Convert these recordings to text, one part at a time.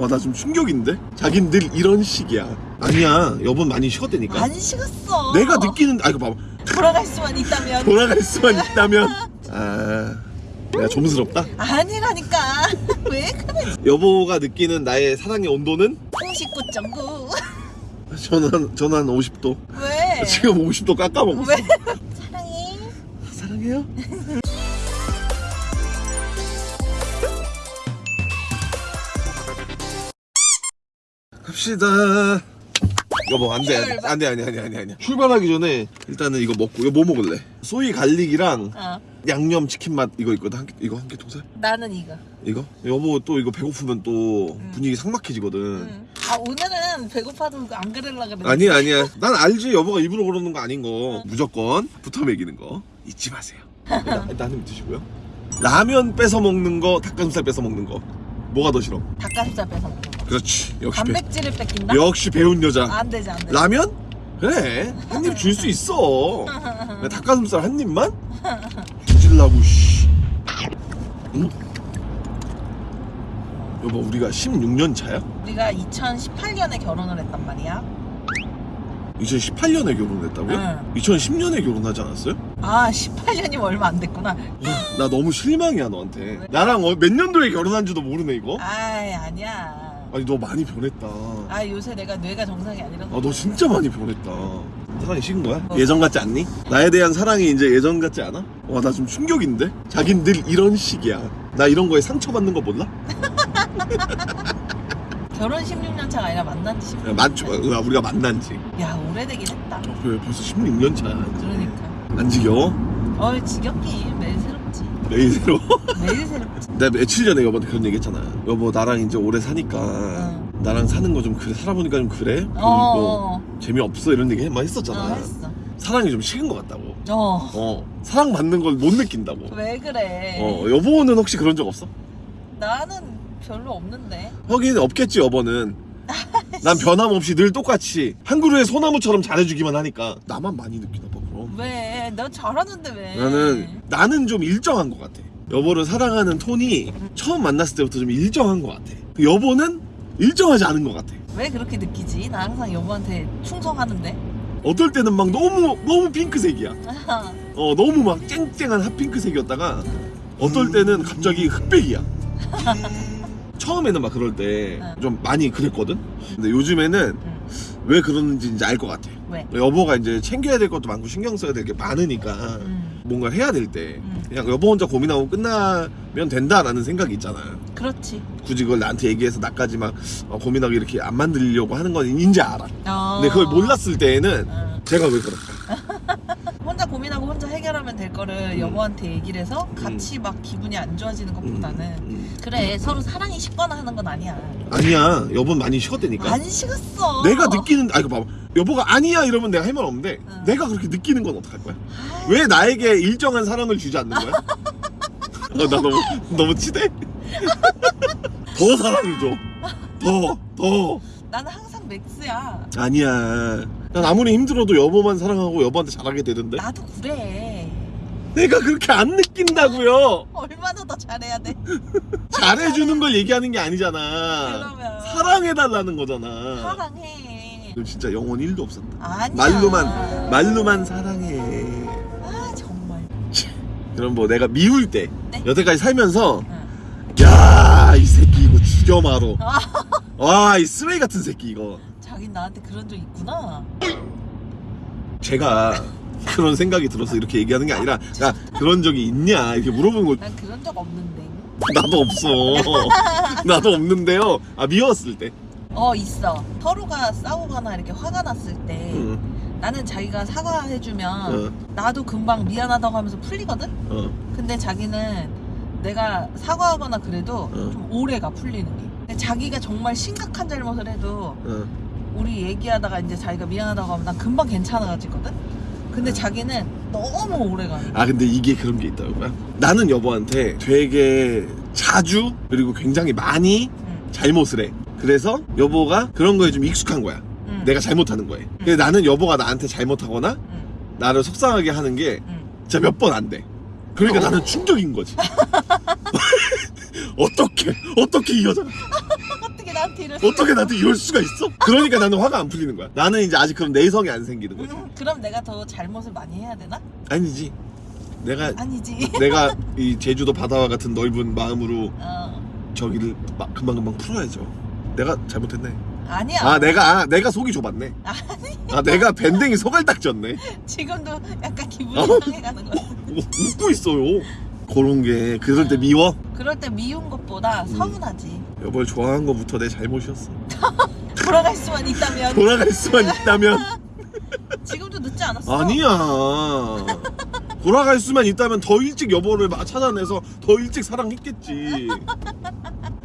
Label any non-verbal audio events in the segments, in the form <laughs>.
와 나 좀 충격인데? 자긴 늘 이런 식이야 아니야 여보 많이 쉬었다니까 안 식었어. 내가 느끼는 아 이거 봐봐 돌아갈 수만 있다면. 돌아갈 수만 있다면 아 내가 좀스럽다 아니라니까. <laughs> 왜 그래? 여보가 느끼는 나의 사랑의 온도는 39.9. 저는 저는 한 50도 왜? 지금 50도 깎아먹었어 왜? 사랑해. 사랑해요 갑시다. 여보 안돼. 안돼 안돼 안돼 안돼 안돼 출발하기 전에 일단은 이거 먹고 이거 뭐 먹을래? 소이 갈릭이랑 어. 양념 치킨 맛 이거 있거든. 한 개, 이거 한 개 도살 나는 이거. 이거? 여보 또 이거 배고프면 또 음. 분위기 삭막해지거든. 응. 아 오늘은 배고파도 안 그럴라 그랬는데. 아니야 아니야. 난 알지. 여보가 일부러 그러는 거 아닌 거. 무조건 붙어 먹이는 거. 잊지 마세요. <laughs> 한입 드시고요. 라면 뺏어 먹는 거 닭가슴살 뺏어 먹는 거 뭐가 더 싫어 닭가슴살 뺏어 먹는 거. 그렇지 역시 배, 단백질을 뺏긴다? 역시 배운 여자 안 되지 안 되지. 라면 그래 한 입 줄 수 있어 <laughs> 왜 닭가슴살 한 입만 주질라고 씨 응? 여보 우리가 16년 차야? 우리가 2018년에 결혼을 했단 말이야. 2018년에 결혼했다고요? 응. 2010년에 결혼하지 않았어요? 아 18년이면 얼마 안 됐구나. 나 너무 실망이야 너한테 나랑 어, 몇 년도에 결혼한지도 모르네 이거 아이 아니야. 아니 너 많이 변했다 아 요새 내가 뇌가 정상이 아니라서. 아너 진짜 많이 변했다 사랑이 식은 거야? 예전 같지 않니? 나에 대한 사랑이 이제 예전 같지 않아? 와 나 좀 충격인데? 자긴 늘 이런 식이야 나 이런 거에 상처받는 거 몰라? <laughs> 결혼 16년 차가 아니라 만난 지 16년. 야, 맞죠? 야, 우리가 만난 지야 오래되긴 했다. 그래, 벌써 16년 차야. 그러니까. 안 지겨워? 어이 지겹긴 매일 새롭지. 매일 새로 매일 새롭지. 내가 며칠 전에 여보한테 그런 얘기 했잖아 여보 나랑 이제 오래 사니까 응. 나랑 사는 거 좀 그래 살아보니까 좀 그래? 그리고 어. 재미없어 이런 얘기 많이 어, 했었잖아 했어. 사랑이 좀 식은 것 같다고 어. 어 사랑 받는 걸 못 느낀다고 왜 그래? 어 여보는 혹시 그런 적 없어? 나는 별로 없는데. 하긴 없겠지 여보는 난 변함없이 늘 똑같이 한 그루의 소나무처럼 잘해주기만 하니까 나만 많이 느끼나 봐 왜? 너 잘하는데 왜? 나는 나는 좀 일정한 것 같아 여보를 사랑하는 톤이 처음 만났을 때부터 좀 일정한 것 같아 여보는 일정하지 않은 것 같아 왜 그렇게 느끼지? 나 항상 여보한테 충성하는데. 어떨 때는 막 너무 너무 핑크색이야 어 너무 막 쨍쨍한 핫핑크색이었다가 어떨 때는 갑자기 흑백이야 <laughs> 처음에는 막 그럴 때 좀 많이 그랬거든 근데 요즘에는 응. 왜 그러는지 이제 알 것 같아 왜? 여보가 이제 챙겨야 될 것도 많고 신경 써야 될 게 많으니까 음. 뭔가 해야 될때 음. 그냥 여보 혼자 고민하고 끝나면 된다라는 생각이 있잖아 그렇지. 굳이 그걸 나한테 얘기해서 나까지 막 어, 고민하고 이렇게 안 만들려고 하는 건 인지 알아 어. 근데 그걸 몰랐을 때에는 응. 제가 왜 그럴까 <laughs> 고민하고 혼자 해결하면 될 거를 음. 여보한테 얘기를 해서 같이 막 기분이 안 좋아지는 것보다는 음. 그래 서로 사랑이 식거나 하는 건 아니야. 아니야 여보는 많이 쉬었다니까 안 식었어. 내가 느끼는 아 이거 봐봐 여보가 아니야 이러면 내가 할 말 없는데 응. 내가 그렇게 느끼는 건 어떡할 거야 왜 나에게 일정한 사랑을 주지 않는 거야 <laughs> 어, 나 너무 너무 치대 <laughs> 더 사랑을 줘더더 나는 항상 맥스야. 아니야 난 아무리 힘들어도 여보만 사랑하고 여보한테 잘하게 되던데 나도 그래. 내가 그렇게 안 느낀다고요 <laughs> 얼마나 더 잘해야 돼? <laughs> 잘해주는 걸 얘기하는 게 아니잖아 그러면 사랑해달라는 거잖아 사랑해. 너 진짜 영혼 1도 없었다 아니야. 말로만 말로만 사랑해 아 정말. 그럼 뭐 내가 미울 때 네. 여태까지 살면서 응. 야이 새끼 이거 죽여 마로 아. <laughs> 와이 쓰레기 같은 새끼 이거 자긴 나한테 그런 적 있구나. 제가 <laughs> 그런 생각이 들어서 이렇게 얘기하는 게 아니라 야 그런 적이 있냐 이렇게 물어보는 거난 그런 적 없는데. 나도 없어 <laughs> 나도 없는데요 아 미웠을 때 어 있어. 서로가 싸우거나 이렇게 화가 났을 때 응, 나는 자기가 사과해주면 어, 나도 금방 미안하다고 하면서 풀리거든. 어. 근데 자기는 내가 사과하거나 그래도 어. 좀 오래가 풀리는 게. 자기가 정말 심각한 잘못을 해도 어. 우리 얘기하다가 이제 자기가 미안하다고 하면 난 금방 괜찮아지거든. 근데 자기는 너무 오래가. 아 근데 이게 그런 게 있다고요 나는 여보한테 되게 자주 그리고 굉장히 많이 응. 잘못을 해 그래서 여보가 그런 거에 좀 익숙한 거야 응. 내가 잘못하는 거에 근데 나는 여보가 나한테 잘못하거나 응. 나를 속상하게 하는 게 응. 진짜 몇 번 안 돼. 그러니까 나는 충격인 거지. <laughs> <laughs> 어떻게 어떻게 이 여자 어 난 티를 어떻게 나한테 이럴 수가 있어? 그러니까 나는 화가 안 풀리는 거야. 나는 이제 아직 그럼 내성이 안 생기는 거지. 음, 그럼 내가 더 잘못을 많이 해야 되나? 아니지. 내가 아니지 내가 이 제주도 바다와 같은 넓은 마음으로 어 저기를 막 금방금방 풀어야죠. 내가 잘못했네. 아니야 아 내가 아, 내가 속이 좁았네. 아니 아 내가 밴댕이 속을 딱 졌네. 지금도 약간 기분이 어? 상해가는 거야 뭐, 웃고 있어요. 그런 게 그럴 때 미워. 그럴 때 미운 것보다 음. 서운하지 여보를 좋아한 거부터 내 잘못이었어. <laughs> 돌아갈 수만 있다면 돌아갈 수만 있다면 <laughs> 지금도 늦지 않았어 아니야. 돌아갈 수만 있다면 더 일찍 여보를 마- 찾아내서 더 일찍 사랑했겠지.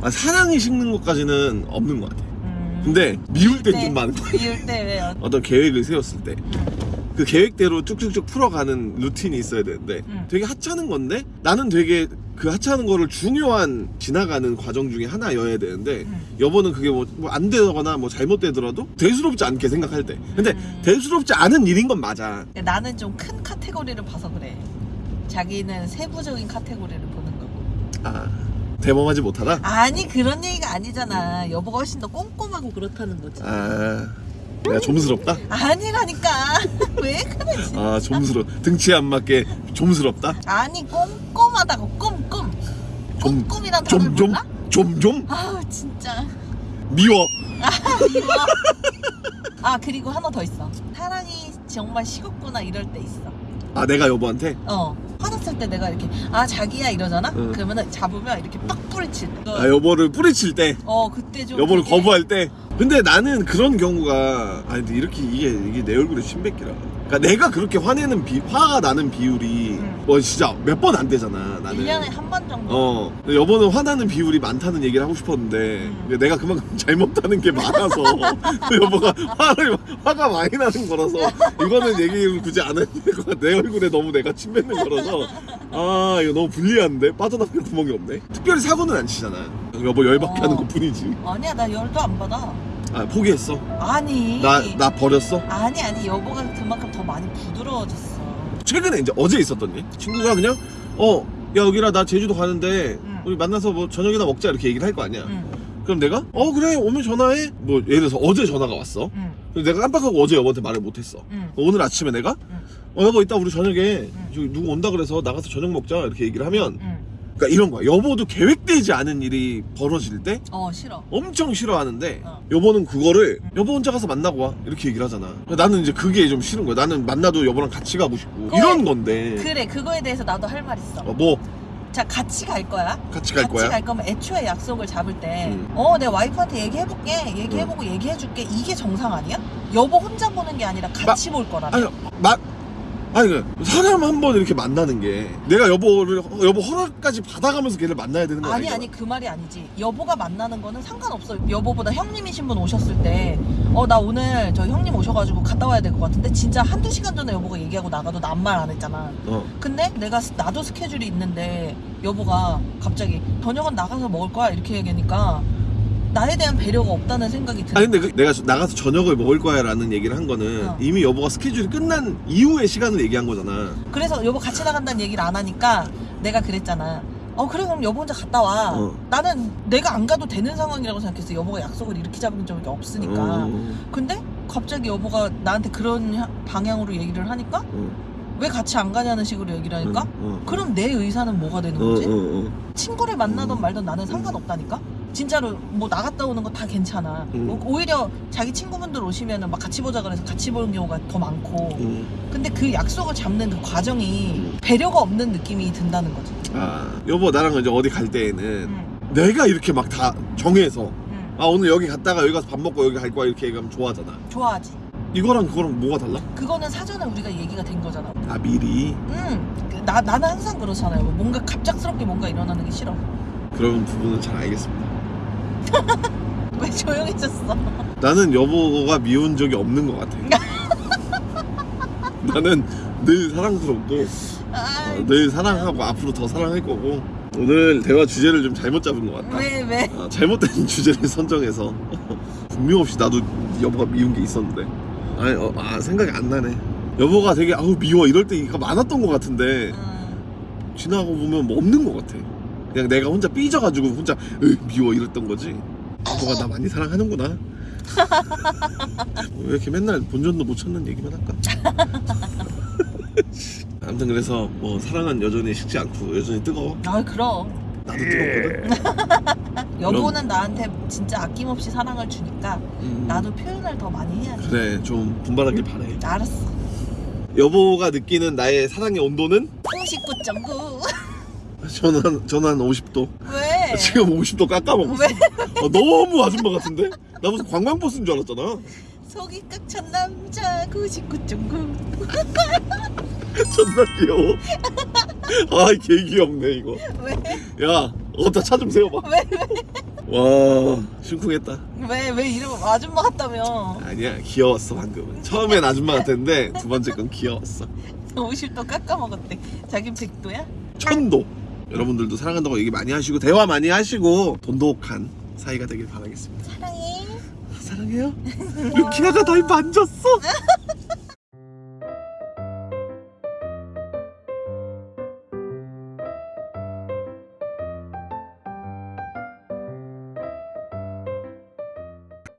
아, 사랑이 식는 것까지는 없는 것 같아. 음, 근데 미울 땐 네. 좀 많은 거야. 미울 때 왜요? 어떤 계획을 세웠을 때. 그 계획대로 쭉쭉쭉 풀어가는 루틴이 있어야 되는데 음. 되게 하찮은 건데 나는 되게 그 하찮은 거를 중요한 지나가는 과정 중에 하나여야 되는데 음. 여보는 그게 뭐 안 되거나 뭐 잘못되더라도 대수롭지 않게 생각할 때. 근데 음. 대수롭지 않은 일인 건 맞아. 나는 좀 큰 카테고리를 봐서 그래. 자기는 세부적인 카테고리를 보는 거고. 아 대범하지 못하다? 아니 그런 얘기가 아니잖아. 여보가 훨씬 더 꼼꼼하고 그렇다는 거지. 아 내가 좀스럽다? 아니라니까. <laughs> 왜 그래 진짜 아 좀스러 등치에 안 맞게 좀스럽다? 아니 꼼꼼하다고. 꼼꼼 좀- 꼼꼼이란 단어 좀좀 몰라? 좀 좀? 아우 진짜. 미워. 미워. 아 그리고 하나 더 있어. 사랑이 정말 식었구나 이럴 때 있어. 아 내가 여보한테? 어. 화났을 때 내가 이렇게 아 자기야 이러잖아? 응. 그러면은 잡으면 이렇게 빡 뿌리칠 때. 아 여보를 뿌리칠 때. 어 그때 좀 여보를 되게- 거부할 때. 근데 나는 그런 경우가 아니 근데 이렇게 이게 이게 내 얼굴에 침 뱉기라 그러니까 내가 그렇게 화내는 비 화가 나는 비율이 음. 뭐 진짜 몇 번 안 되잖아 나는. 1년에 한 번 정도? 어. 근데 여보는 화나는 비율이 많다는 얘기를 하고 싶었는데 음. 내가 그만큼 <laughs> 잘못하는 게 많아서 <laughs> 여보가 화를 화가 많이 나는 거라서 이거는 얘기를 굳이 안 해도 될것 같아. 내 얼굴에 너무 내가 침 뱉는 거라서. 아 이거 너무 불리한데? 빠져나갈 구멍이 없네. 특별히 사고는 안 치잖아. 여보 열받게 어. 하는 것 뿐이지. 아니야 나 열도 안 받아 아 포기했어? 아니. 나 나 버렸어? 아니 아니 여보가 그만큼 더 많이 부드러워졌어. 최근에 이제 어제 있었던 일? 친구가 그냥 어 야 여기라 나 제주도 가는데 응. 우리 만나서 뭐 저녁이나 먹자 이렇게 얘기를 할 거 아니야. 응. 그럼 내가 어 그래 오면 전화해? 뭐 예를 들어서 어제 전화가 왔어. 응, 내가 깜빡하고 어제 여보한테 말을 못했어. 응. 오늘 아침에 내가? 응. 어 여보 이따 우리 저녁에 누구 온다 그래서 나가서 저녁 먹자 이렇게 얘기를 하면 응. 그러니까 이런 거야 여보도 계획되지 않은 일이 벌어질 때 어 싫어 엄청 싫어하는데 어. 여보는 그거를 여보 혼자 가서 만나고 와 이렇게 얘기를 하잖아 나는 이제 그게 좀 싫은 거야 나는 만나도 여보랑 같이 가고 싶고 그래. 이런 건데 그래 그거에 대해서 나도 할 말 있어 어, 뭐 자 같이 갈 거야 같이 갈 같이 거야 갈 거면 애초에 약속을 잡을 때, 음. 어, 내 와이프한테 얘기해볼게. 얘기해보고 얘기해줄게. 이게 정상 아니야? 여보 혼자 보는 게 아니라 같이 볼 거라며. 아니 마 아니 그 사람 한 번 이렇게 만나는 게 내가 여보를 여보 허락까지 받아가면서 걔를 만나야 되는 거 아니? 아니, 그 말이 아니지. 여보가 만나는 거는 상관없어. 여보보다 형님이신 분 오셨을 때, 어, 나 오늘 저 형님 오셔가지고 갔다 와야 될 것 같은데, 진짜 한두 시간 전에 여보가 얘기하고 나가도 난말안 했잖아. 어. 근데 내가, 스- 나도 스케줄이 있는데, 여보가 갑자기, 저녁은 나가서 먹을 거야? 이렇게 얘기하니까, 나에 대한 배려가 없다는 생각이 드는 아니 근데 그 내가 나가서 저녁을 먹을 거야 라는 얘기를 한 거는 어. 이미 여보가 스케줄이 끝난 이후의 시간을 얘기한 거잖아. 그래서 여보 같이 나간다는 얘기를 안 하니까 내가 그랬잖아. 어 그래 그럼 여보 혼자 갔다 와. 어. 나는 내가 안 가도 되는 상황이라고 생각했어. 여보가 약속을 이렇게 잡은 적이 없으니까. 어, 근데 갑자기 여보가 나한테 그런 하- 방향으로 얘기를 하니까 어, 왜 같이 안 가냐는 식으로 얘기를 하니까 어, 어. 그럼 내 의사는 뭐가 되는 어, 거지? 친구를 만나던 음. 말던 나는 상관없다니까? 진짜로 뭐 나갔다 오는 거 다 괜찮아. 음. 뭐 오히려 자기 친구분들 오시면은 막 같이 보자 그래서 같이 보는 경우가 더 많고. 음. 근데 그 약속을 잡는 그 과정이 배려가 없는 느낌이 든다는 거지. 아 여보 나랑 이제 어디 갈 때에는 응, 내가 이렇게 막 다 정해서 응. 아 오늘 여기 갔다가 여기 가서 밥 먹고 여기 갈 거야 이렇게 얘기하면 좋아하잖아. 좋아하지. 이거랑 그거랑 뭐가 달라? 그거는 사전에 우리가 얘기가 된 거잖아. 아 미리 응. 그 나, 나는 항상 그렇잖아요. 뭔가 갑작스럽게 뭔가 일어나는 게 싫어. 그런 부분은 잘 알겠습니다. <laughs> 왜 조용해졌어? 나는 여보가 미운 적이 없는 것 같아. <laughs> 나는 늘 사랑스럽고 아, 어, 늘 사랑하고 앞으로 더 사랑할 거고 오늘 대화 주제를 좀 잘못 잡은 것 같다. 왜, 왜? 아, 잘못된 <laughs> 주제를 선정해서 분명 없이 나도 여보가 미운 게 있었는데 아니 어, 아 생각이 안 나네. 여보가 되게 아우 미워 이럴 때가 많았던 것 같은데 음, 지나고 보면 뭐 없는 것 같아. 그냥 내가 혼자 삐져가지고 혼자 으, 미워. 이랬던 거지. 여보가 나 많이 사랑하는구나. 왜 이렇게 맨날 본전도 못 찾는 얘기만 할까? <laughs> 아무튼 그래서 뭐 사랑은 여전히 식지 않고 여전히 뜨거워. 아 그럼. 나도 뜨겁거든. <laughs> 여보는 나한테 진짜 아낌없이 사랑을 주니까 음, 나도 표현을 더 많이 해야지 그래 좀 분발하길 바래. 알았어. 여보가 느끼는 나의 사랑의 온도는? 99.9 <laughs> 저는 저는 한 50도 왜? 지금 50도 깎아먹었어 왜? 어, 너무 아줌마 같은데? 나 무슨 관광버스인 줄 알았잖아 속이 꽉 찬 남자 99.9 존나 귀여워 아이 개 귀엽네 이거 왜? 야 어디다 차 좀 세워봐 왜? 와 심쿵했다 왜? 왜 이름 아줌마 같다며 아니야 귀여웠어 방금은 처음엔 아줌마 같았는데 두 번째 건 귀여웠어 50도 깎아먹었대 자긴 100도야? 천도 여러분들도 사랑한다고 얘기 많이 하시고 대화 많이 하시고 돈독한 사이가 되길 바라겠습니다. 사랑해. 사랑해요? 루키아가 날 만졌어 <laughs>